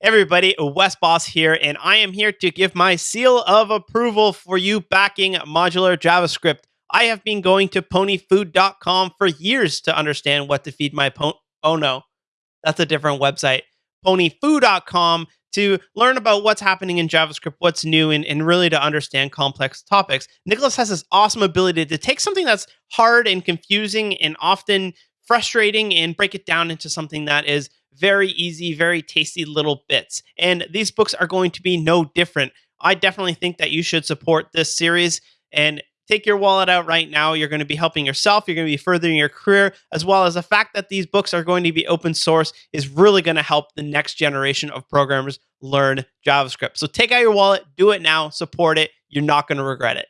everybody, Wes Bos here, and I am here to give my seal of approval for you backing modular JavaScript. I have been going to ponyfood.com for years to understand what to feed my pony. Oh no, that's a different website. Ponyfoo.com to learn about what's happening in JavaScript, what's new, and, and really to understand complex topics. Nicholas has this awesome ability to take something that's hard and confusing and often frustrating and break it down into something that is very easy, very tasty little bits. And these books are going to be no different. I definitely think that you should support this series and take your wallet out right now. You're going to be helping yourself. You're going to be furthering your career, as well as the fact that these books are going to be open source is really going to help the next generation of programmers learn JavaScript. So take out your wallet, do it now, support it. You're not going to regret it.